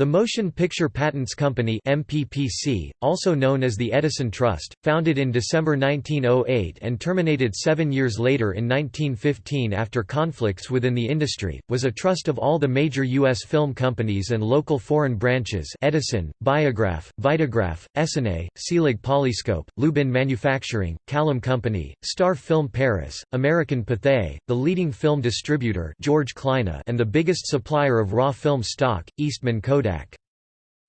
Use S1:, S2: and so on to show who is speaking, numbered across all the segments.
S1: The Motion Picture Patents Company MPPC, also known as the Edison Trust, founded in December 1908 and terminated seven years later in 1915 after conflicts within the industry, was a trust of all the major U.S. film companies and local foreign branches Edison, Biograph, Vitagraph, Essanay, Selig Polyscope, Lubin Manufacturing, Kalem Company, Star Film Paris, American Pathé, the leading film distributor George Kleine and the biggest supplier of raw film stock, Eastman Kodak.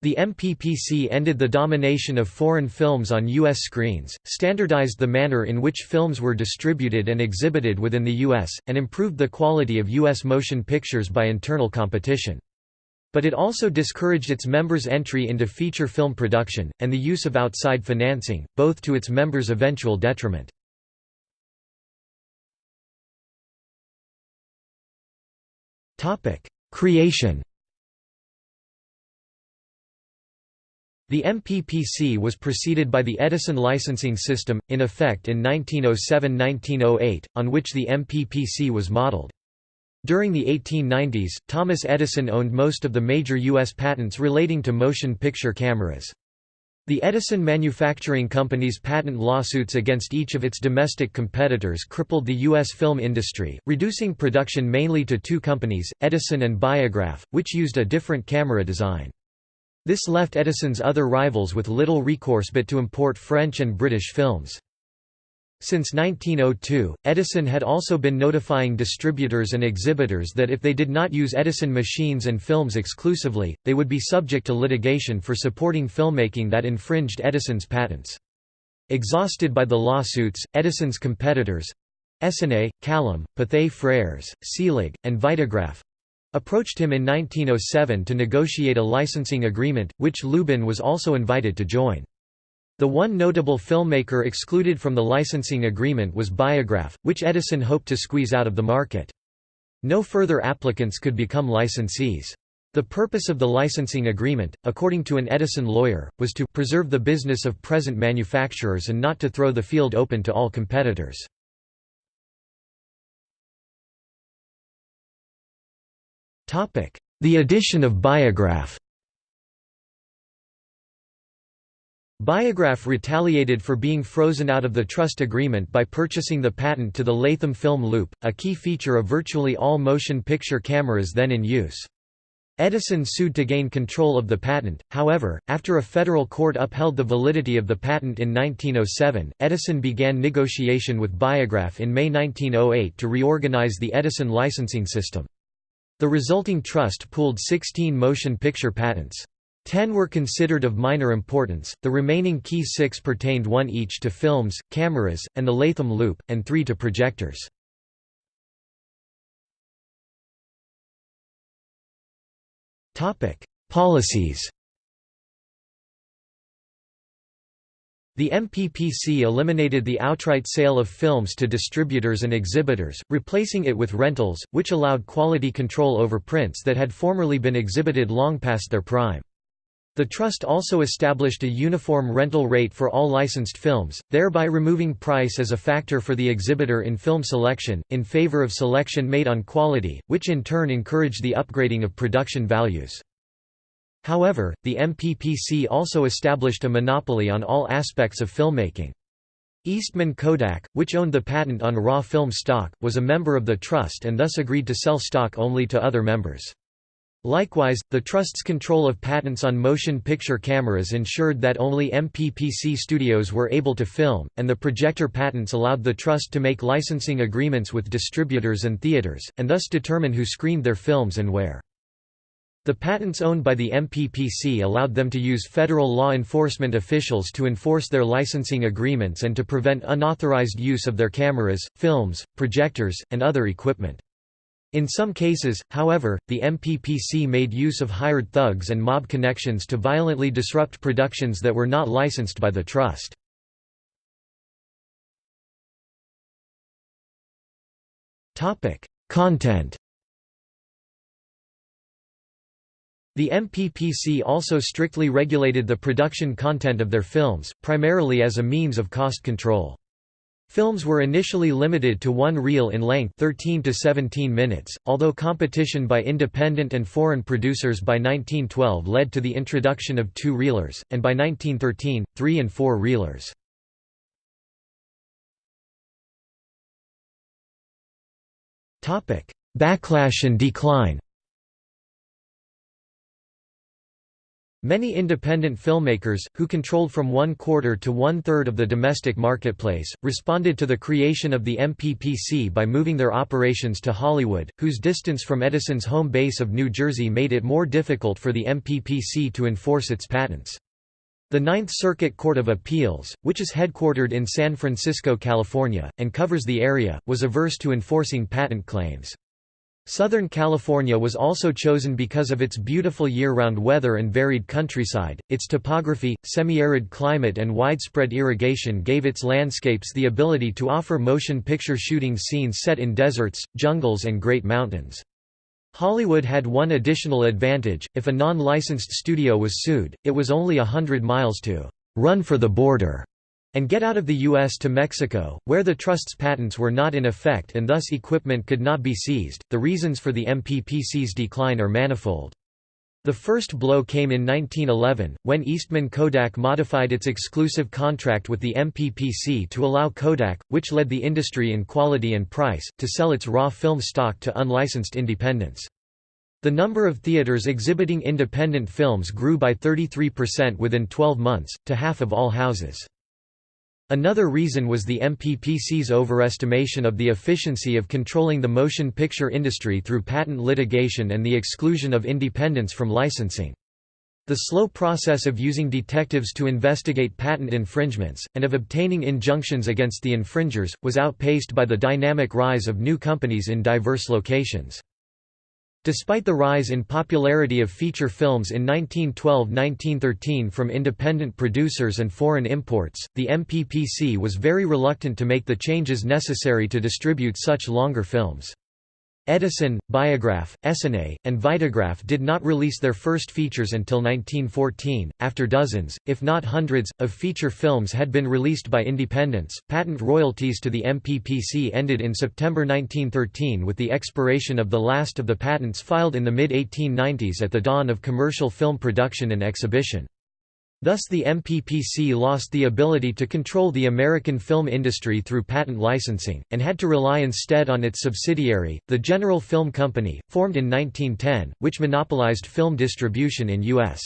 S1: The MPPC ended the domination of foreign films on U.S. screens, standardized the manner in which films were distributed and exhibited within the U.S., and improved the quality of U.S. motion pictures by internal competition. But it also discouraged its members' entry into feature film production, and the use of outside financing, both to its members' eventual detriment. Creation The MPPC was preceded by the Edison licensing system, in effect in 1907–1908, on which the MPPC was modeled. During the 1890s, Thomas Edison owned most of the major U.S. patents relating to motion picture cameras. The Edison Manufacturing Company's patent lawsuits against each of its domestic competitors crippled the U.S. film industry, reducing production mainly to two companies, Edison and Biograph, which used a different camera design. This left Edison's other rivals with little recourse but to import French and British films. Since 1902, Edison had also been notifying distributors and exhibitors that if they did not use Edison machines and films exclusively, they would be subject to litigation for supporting filmmaking that infringed Edison's patents. Exhausted by the lawsuits, Edison's competitors—Essanay, Kalem, Pathé Frères, Selig, and Vitagraph, approached him in 1907 to negotiate a licensing agreement, which Lubin was also invited to join. The one notable filmmaker excluded from the licensing agreement was Biograph, which Edison hoped to squeeze out of the market. No further applicants could become licensees. The purpose of the licensing agreement, according to an Edison lawyer, was to preserve the business of present manufacturers and not to throw the field open to all competitors. The addition of Biograph Biograph retaliated for being frozen out of the trust agreement by purchasing the patent to the Latham film loop, a key feature of virtually all motion picture cameras then in use. Edison sued to gain control of the patent, however, after a federal court upheld the validity of the patent in 1907, Edison began negotiation with Biograph in May 1908 to reorganize the Edison licensing system. The resulting trust pooled 16 motion picture patents. Ten were considered of minor importance, the remaining key six pertained one each to films, cameras, and the Latham loop, and three to projectors. Policies The MPPC eliminated the outright sale of films to distributors and exhibitors, replacing it with rentals, which allowed quality control over prints that had formerly been exhibited long past their prime. The Trust also established a uniform rental rate for all licensed films, thereby removing price as a factor for the exhibitor in film selection, in favor of selection made on quality, which in turn encouraged the upgrading of production values. However, the MPPC also established a monopoly on all aspects of filmmaking. Eastman Kodak, which owned the patent on raw film stock, was a member of the trust and thus agreed to sell stock only to other members. Likewise, the Trust's control of patents on motion picture cameras ensured that only MPPC studios were able to film, and the projector patents allowed the Trust to make licensing agreements with distributors and theaters, and thus determine who screened their films and where. The patents owned by the MPPC allowed them to use federal law enforcement officials to enforce their licensing agreements and to prevent unauthorized use of their cameras, films, projectors, and other equipment. In some cases, however, the MPPC made use of hired thugs and mob connections to violently disrupt productions that were not licensed by the trust. Content The MPPC also strictly regulated the production content of their films, primarily as a means of cost control. Films were initially limited to one reel in length 13 to 17 minutes, although competition by independent and foreign producers by 1912 led to the introduction of two-reelers, and by 1913, three- and four-reelers. Backlash and decline Many independent filmmakers, who controlled from one-quarter to one-third of the domestic marketplace, responded to the creation of the MPPC by moving their operations to Hollywood, whose distance from Edison's home base of New Jersey made it more difficult for the MPPC to enforce its patents. The Ninth Circuit Court of Appeals, which is headquartered in San Francisco, California, and covers the area, was averse to enforcing patent claims. Southern California was also chosen because of its beautiful year-round weather and varied countryside, its topography, semi-arid climate and widespread irrigation gave its landscapes the ability to offer motion picture shooting scenes set in deserts, jungles and great mountains. Hollywood had one additional advantage, if a non-licensed studio was sued, it was only a hundred miles to «run for the border» and get out of the U.S. to Mexico, where the trust's patents were not in effect and thus equipment could not be seized. The reasons for the MPPC's decline are manifold. The first blow came in 1911, when Eastman Kodak modified its exclusive contract with the MPPC to allow Kodak, which led the industry in quality and price, to sell its raw film stock to unlicensed independents. The number of theaters exhibiting independent films grew by 33% within 12 months, to half of all houses. Another reason was the MPPC's overestimation of the efficiency of controlling the motion picture industry through patent litigation and the exclusion of independents from licensing. The slow process of using detectives to investigate patent infringements, and of obtaining injunctions against the infringers, was outpaced by the dynamic rise of new companies in diverse locations. Despite the rise in popularity of feature films in 1912–1913 from independent producers and foreign imports, the MPPC was very reluctant to make the changes necessary to distribute such longer films. Edison, Biograph, Essanay, and Vitagraph did not release their first features until 1914, after dozens, if not hundreds, of feature films had been released by independents. Patent royalties to the MPPC ended in September 1913 with the expiration of the last of the patents filed in the mid 1890s at the dawn of commercial film production and exhibition. Thus the MPPC lost the ability to control the American film industry through patent licensing, and had to rely instead on its subsidiary, the General Film Company, formed in 1910, which monopolized film distribution in U.S.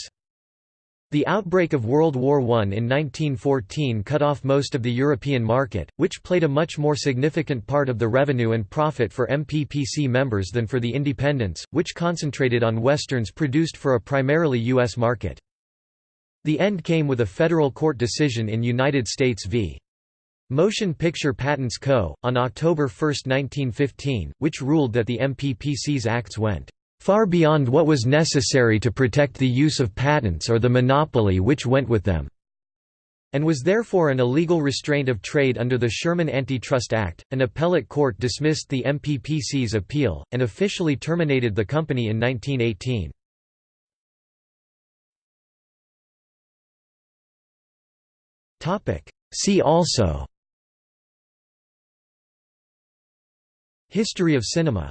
S1: The outbreak of World War I in 1914 cut off most of the European market, which played a much more significant part of the revenue and profit for MPPC members than for the independents, which concentrated on westerns produced for a primarily U.S. market. The end came with a federal court decision in United States v. Motion Picture Patents Co., on October 1, 1915, which ruled that the MPPC's acts went far beyond what was necessary to protect the use of patents or the monopoly which went with them, and was therefore an illegal restraint of trade under the Sherman Antitrust Act. An appellate court dismissed the MPPC's appeal, and officially terminated the company in 1918. See also. History of cinema